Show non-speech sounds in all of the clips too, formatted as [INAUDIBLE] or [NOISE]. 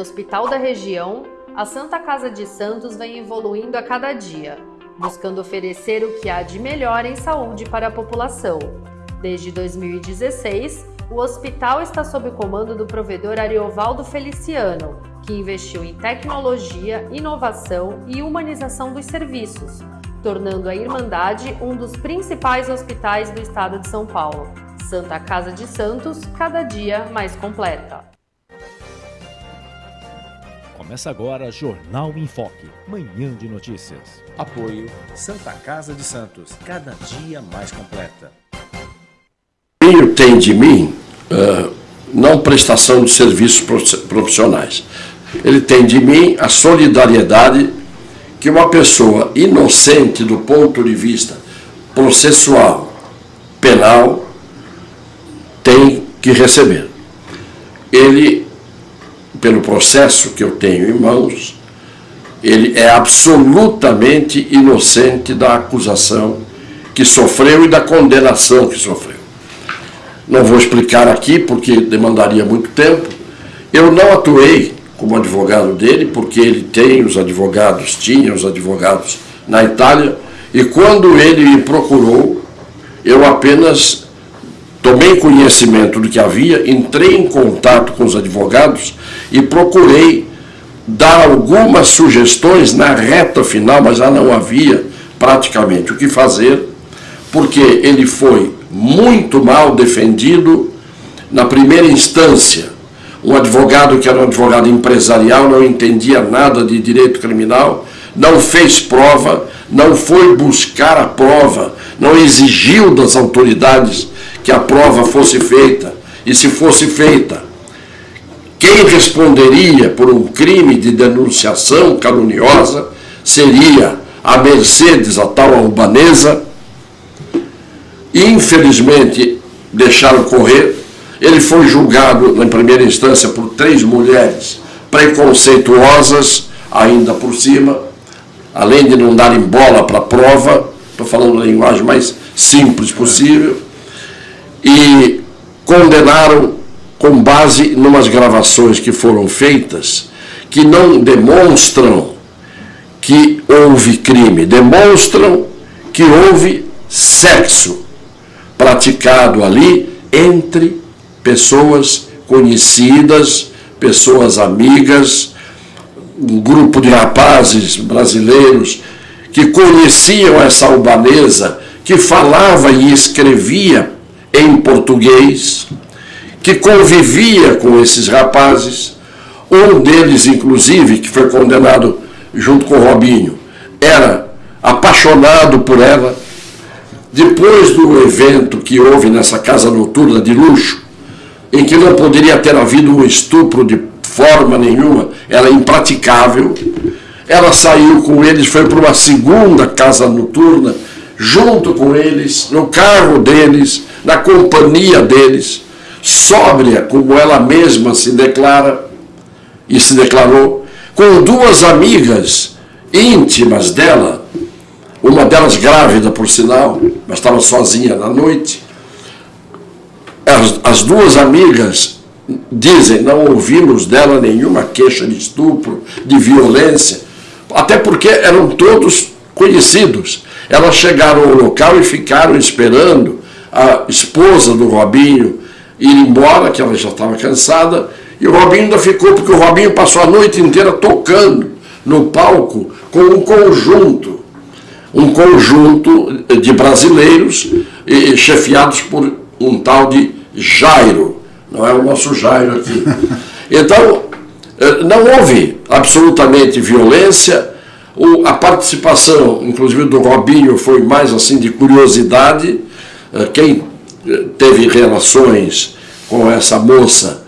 Hospital da região, a Santa Casa de Santos vem evoluindo a cada dia, buscando oferecer o que há de melhor em saúde para a população. Desde 2016, o hospital está sob o comando do provedor Ariovaldo Feliciano, que investiu em tecnologia, inovação e humanização dos serviços, tornando a Irmandade um dos principais hospitais do estado de São Paulo. Santa Casa de Santos, cada dia mais completa. Começa agora Jornal em Foque, manhã de notícias. Apoio Santa Casa de Santos, cada dia mais completa. Quem tem de mim, uh, não prestação de serviços profissionais. Ele tem de mim a solidariedade que uma pessoa inocente do ponto de vista processual, penal, tem que receber. Ele pelo processo que eu tenho em mãos, ele é absolutamente inocente da acusação que sofreu e da condenação que sofreu. Não vou explicar aqui porque demandaria muito tempo. Eu não atuei como advogado dele, porque ele tem os advogados, tinha os advogados na Itália, e quando ele me procurou, eu apenas tomei conhecimento do que havia, entrei em contato com os advogados e procurei dar algumas sugestões na reta final, mas já não havia praticamente o que fazer, porque ele foi muito mal defendido na primeira instância. Um advogado que era um advogado empresarial, não entendia nada de direito criminal, não fez prova, não foi buscar a prova, não exigiu das autoridades que a prova fosse feita. E se fosse feita, quem responderia por um crime de denunciação caluniosa seria a Mercedes, a tal albanesa. Infelizmente, deixaram correr. Ele foi julgado, na primeira instância, por três mulheres preconceituosas, ainda por cima, além de não darem bola para a prova, estou falando a linguagem mais simples possível, e condenaram com base em umas gravações que foram feitas que não demonstram que houve crime, demonstram que houve sexo praticado ali entre pessoas conhecidas, pessoas amigas, um grupo de rapazes brasileiros que conheciam essa albanesa, que falava e escrevia em português, que convivia com esses rapazes. Um deles, inclusive, que foi condenado junto com Robinho, era apaixonado por ela. Depois do evento que houve nessa casa noturna de luxo, em que não poderia ter havido um estupro de forma nenhuma, era impraticável, ela saiu com eles, foi para uma segunda casa noturna, junto com eles, no carro deles, na companhia deles sóbria, como ela mesma se declara e se declarou, com duas amigas íntimas dela, uma delas grávida, por sinal, mas estava sozinha na noite. As, as duas amigas dizem, não ouvimos dela nenhuma queixa de estupro, de violência, até porque eram todos conhecidos. Elas chegaram ao local e ficaram esperando a esposa do Robinho ir embora, que ela já estava cansada, e o Robinho ainda ficou, porque o Robinho passou a noite inteira tocando no palco com um conjunto, um conjunto de brasileiros chefiados por um tal de Jairo, não é o nosso Jairo aqui. [LAUGHS] Então, eh, não houve absolutamente violência, a participação, inclusive do Robinho, foi mais assim de curiosidade, eh, quem teve relações com essa moça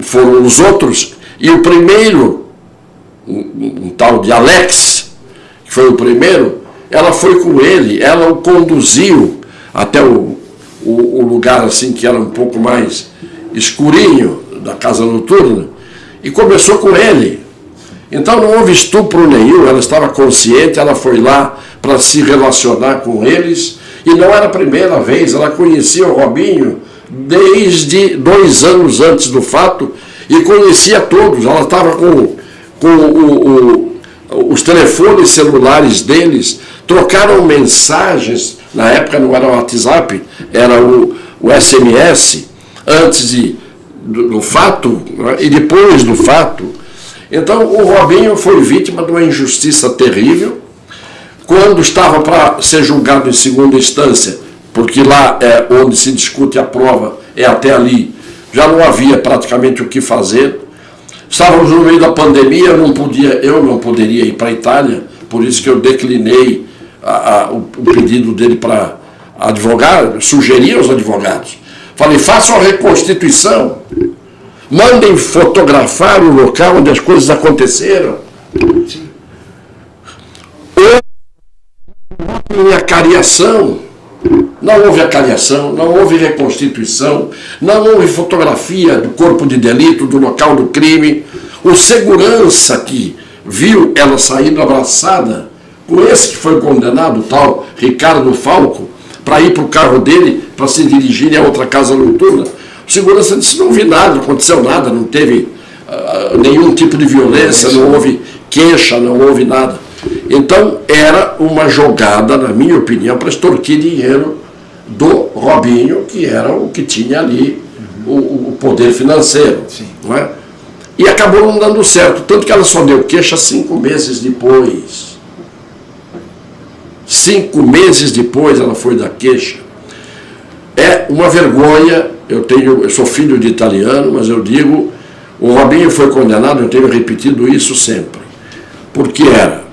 foram os outros, e o primeiro, um, um tal de Alex, que foi o primeiro, ela foi com ele, ela o conduziu até o, o, o lugar assim que era um pouco mais escurinho da casa noturna, e começou com ele. Então não houve estupro nenhum, ela estava consciente, ela foi lá para se relacionar com eles, e não era a primeira vez, ela conhecia o Robinho desde dois anos antes do fato e conhecia todos. Ela estava com, com o, o, os telefones celulares deles, trocaram mensagens, na época não era o WhatsApp, era o, o SMS, antes de, do, do fato né, e depois do fato. Então o Robinho foi vítima de uma injustiça terrível. Quando estava para ser julgado em segunda instância, porque lá é onde se discute a prova, é até ali, já não havia praticamente o que fazer. Estávamos no meio da pandemia, eu não, podia, eu não poderia ir para a Itália, por isso que eu declinei a, a, o, o pedido dele para advogar, sugeri aos advogados. Falei, façam a reconstituição, mandem fotografar o local onde as coisas aconteceram. Houve acariação, não houve acariação, não houve reconstituição, não houve fotografia do corpo de delito, do local do crime. O segurança que viu ela saindo abraçada com esse que foi condenado, o tal Ricardo Falco, para ir para o carro dele, para se dirigir a outra casa noturna. O segurança disse, não vi nada, não aconteceu nada, não teve uh, nenhum tipo de violência, não houve queixa, não houve nada. Então, era uma jogada, na minha opinião, para extorquir dinheiro do Robinho, que era o que tinha ali o, o poder financeiro. Não é? E acabou não dando certo, tanto que ela só deu queixa cinco meses depois. Cinco meses depois ela foi da queixa. É uma vergonha, eu, tenho, eu sou filho de italiano, mas eu digo, o Robinho foi condenado, eu tenho repetido isso sempre, porque era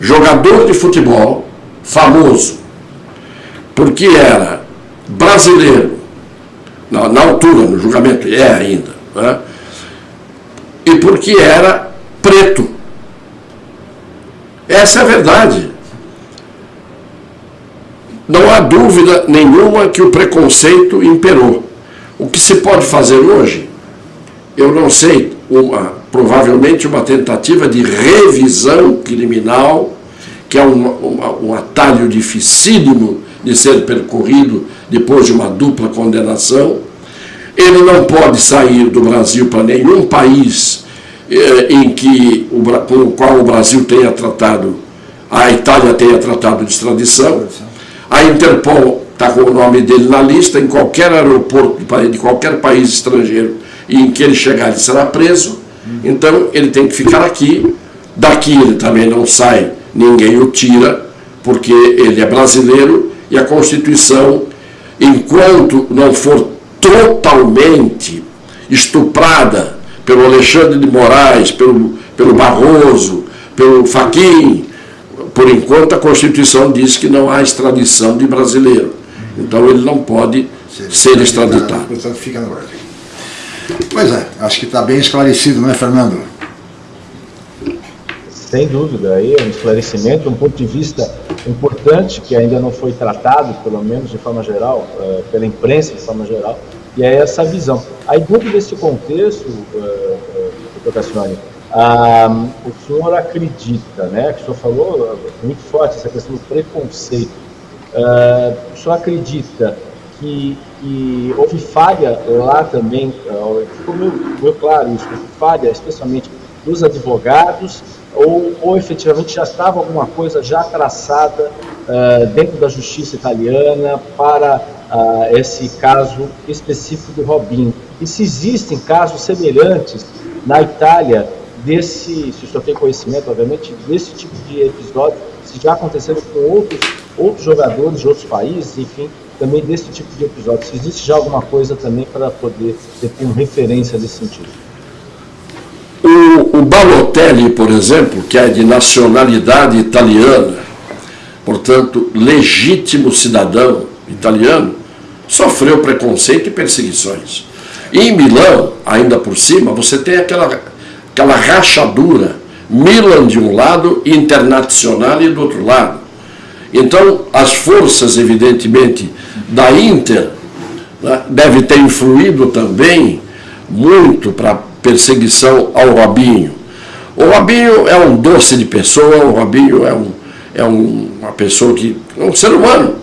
jogador de futebol famoso, porque era brasileiro, na, na altura, no julgamento, é ainda, né? e porque era preto. Essa é a verdade. Não há dúvida nenhuma que o preconceito imperou. O que se pode fazer hoje, eu não sei, uma, provavelmente uma tentativa de revisão criminal, que é um, um atalho dificílimo de ser percorrido depois de uma dupla condenação. Ele não pode sair do Brasil para nenhum país eh, em que, o, com o qual o Brasil tenha tratado, a Itália tenha tratado de extradição. A Interpol está com o nome dele na lista, em qualquer aeroporto de qualquer país estrangeiro em que ele chegar, ele será preso. Então, ele tem que ficar aqui. Daqui ele também não sai, ninguém o tira, porque ele é brasileiro e a Constituição, enquanto não for totalmente estuprada pelo Alexandre de Moraes, pelo, pelo Barroso, pelo Faquim, por enquanto, a Constituição diz que não há extradição de brasileiro. Então, ele não pode ser extraditado. Portanto, fica no Brasil. Pois é, acho que está bem esclarecido, não é, Fernando? Sem dúvida, aí é um esclarecimento, um ponto de vista importante que ainda não foi tratado, pelo menos de forma geral, uh, pela imprensa de forma geral, e é essa visão. Aí, dentro desse contexto, uh, uh, Cassione, ah, o senhor acredita, né, que o senhor falou muito forte essa questão do preconceito, ah, o senhor acredita que, que, houve falha lá também, ficou meio, claro isso, falha especialmente dos advogados, ou, ou efetivamente já estava alguma coisa já traçada uh, dentro da justiça italiana para uh, esse caso específico do Robinho. E se existem casos semelhantes na Itália desse, se o senhor tem conhecimento, obviamente, desse tipo de episódio, se já aconteceram com outros, outros jogadores de outros países, enfim, também desse tipo de episódio. Se existe já alguma coisa também para poder ter uma referência nesse sentido. Balotelli, por exemplo, que é de nacionalidade italiana, portanto, legítimo cidadão italiano, sofreu preconceito e perseguições. E em Milão, ainda por cima, você tem aquela aquela rachadura, Milan de um lado e Internacional do outro lado. Então, as forças, evidentemente, da Inter né, deve ter influído também muito para perseguição ao Robinho. O Robinho é um doce de pessoa, o Robinho é, um, é um, uma pessoa que é um ser humano,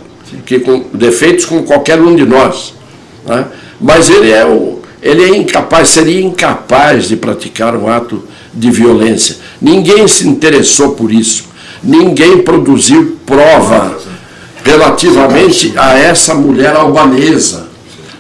que com defeitos como qualquer um de nós. Né? Mas ele é, o, ele é incapaz, seria incapaz de praticar um ato de violência. Ninguém se interessou por isso. Ninguém produziu prova relativamente a essa mulher albanesa.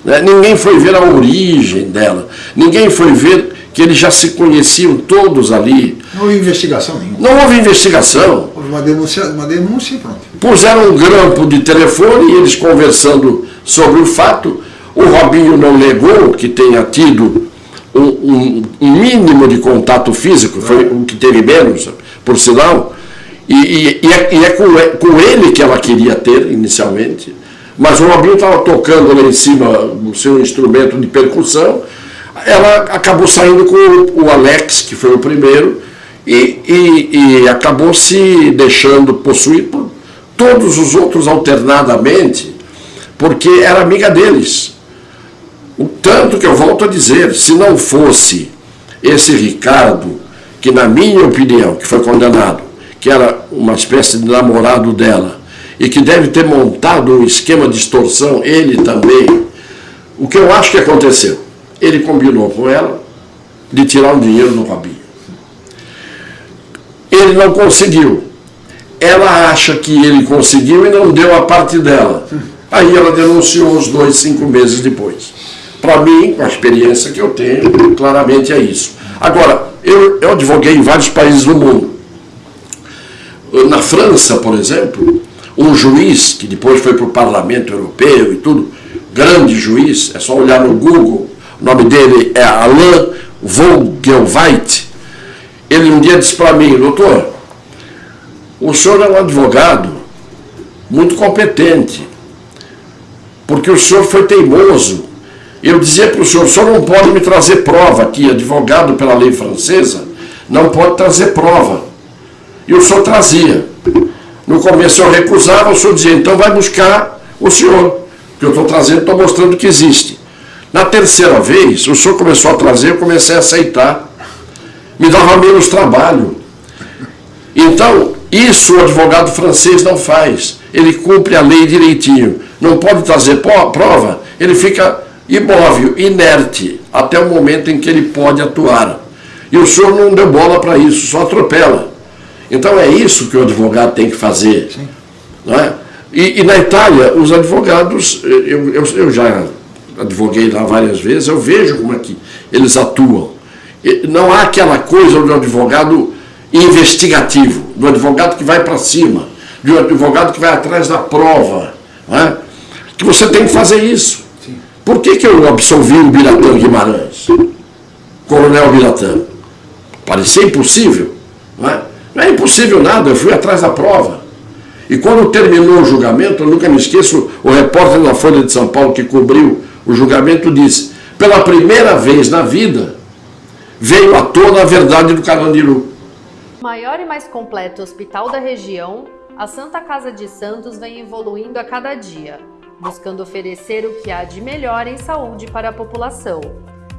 Né? Ninguém foi ver a origem dela. Ninguém foi ver que eles já se conheciam todos ali. Não houve investigação nenhuma. Não houve investigação. Houve uma denúncia, uma denúncia e pronto. Puseram um grampo de telefone e eles conversando sobre o fato. O Robinho não negou que tenha tido um, um, mínimo de contato físico, foi o que teve menos, por sinal. E, e, e, é, e é, com, é, com, ele que ela queria ter inicialmente. Mas o Robinho estava tocando lá em cima o seu instrumento de percussão. Ela acabou saindo com o, Alex, que foi o primeiro, e, e acabou se deixando possuir por todos os outros alternadamente, porque era amiga deles. O tanto que eu volto a dizer, se não fosse esse Ricardo, que na minha opinião, que foi condenado, que era uma espécie de namorado dela, e que deve ter montado um esquema de extorsão, ele também, o que eu acho que aconteceu? Ele combinou com ela de tirar o dinheiro do Robinho. Ele não conseguiu. Ela acha que ele conseguiu e não deu a parte dela. Aí ela denunciou os dois, cinco meses depois. Para mim, com a experiência que eu tenho, claramente é isso. Agora, eu, eu advoguei em vários países do mundo. Na França, por exemplo, um juiz, que depois foi para o Parlamento Europeu e tudo, grande juiz, é só olhar no Google, o nome dele é Alain Vogelweit, ele um dia disse para mim, doutor, o senhor é um advogado muito competente, porque o senhor foi teimoso. Eu dizia para o senhor, o senhor não pode me trazer prova aqui, advogado pela lei francesa, não pode trazer prova. E o senhor trazia. No começo eu recusava, o senhor dizia, então vai buscar o senhor, que eu estou trazendo, estou mostrando que existe. Na terceira vez, o senhor começou a trazer, eu comecei a aceitar. Me dava menos trabalho. Então, isso o advogado francês não faz. Ele cumpre a lei direitinho. Não pode trazer prova, ele fica imóvel, inerte, até o momento em que ele pode atuar. E o senhor não deu bola para isso, só atropela. Então é isso que o advogado tem que fazer. Não é? E, e, na Itália, os advogados, eu, eu, eu, já advoguei lá várias vezes, eu vejo como é que eles atuam. Não há aquela coisa do advogado investigativo, do advogado que vai para cima, do advogado que vai atrás da prova. Não é? Que você tem que fazer isso. Por que, que eu absolvi o Biratã Guimarães? Coronel Biratã? Parecia impossível. Não é? Não é impossível nada, eu fui atrás da prova. E quando terminou o julgamento, eu nunca me esqueço, o repórter da Folha de São Paulo que cobriu o julgamento disse, pela primeira vez na vida, veio à tona a verdade do Carandiru. Maior e mais completo hospital da região, a Santa Casa de Santos vem evoluindo a cada dia, buscando oferecer o que há de melhor em saúde para a população.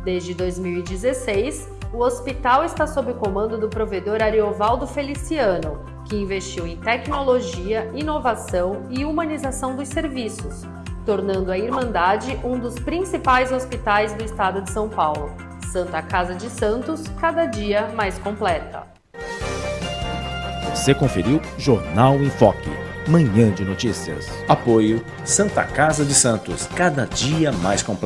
Desde 2016, o hospital está sob o comando do provedor Ariovaldo Feliciano, que investiu em tecnologia, inovação e humanização dos serviços, tornando a Irmandade um dos principais hospitais do estado de São Paulo. Santa Casa de Santos, cada dia mais completa. Você conferiu Jornal em Foque, manhã de notícias. Apoio Santa Casa de Santos, cada dia mais completa.